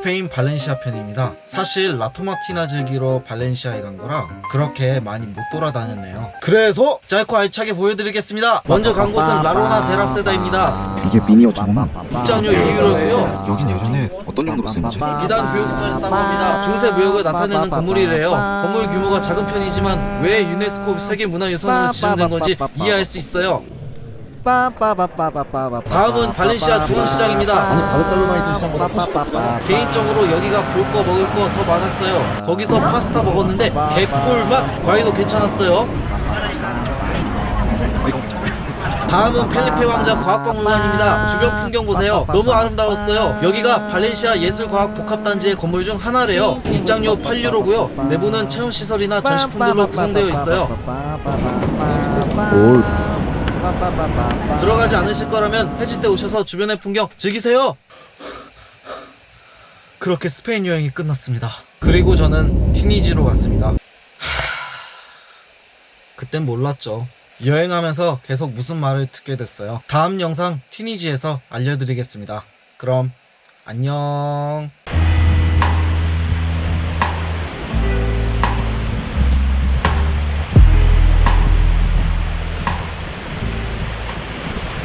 스페인 발렌시아 편입니다. 사실 라토마티나 즐기러 발렌시아에 간 거라 그렇게 많이 못 돌아다녔네요. 그래서 짧고 알차게 보여드리겠습니다. 먼저 간 곳은 라로나 데라세다입니다. 이게 미니어처구나 입장료 2유로고요. 여긴 예전에 어떤 용도로 쓰는 거지? 이단 교육소였다고 합니다. 중세 무역을 나타내는 건물이래요. 건물 규모가 작은 편이지만 왜 유네스코 세계문화유산으로 지정된 건지 이해할 수 있어요. 다음은 발렌시아 중앙시장입니다. 개인적으로 여기가 볼 거 먹을 거 더 많았어요. 거기서 파스타 먹었는데 개꿀맛 과일도 괜찮았어요. 다음은 펠리페 왕자 과학박물관입니다. 주변 풍경 보세요. 너무 아름다웠어요. 여기가 발렌시아 예술과학 복합단지의 건물 중 하나래요. 입장료 8유로고요. 내부는 체험시설이나 전시품들로 구성되어 있어요. 들어가지 않으실 거라면 해질 때 오셔서 주변의 풍경 즐기세요. 그렇게 스페인 여행이 끝났습니다. 그리고 저는 티니지로 갔습니다. 하... 그땐 몰랐죠. 여행하면서 계속 무슨 말을 듣게 됐어요. 다음 영상 티니지에서 알려드리겠습니다. 그럼 안녕.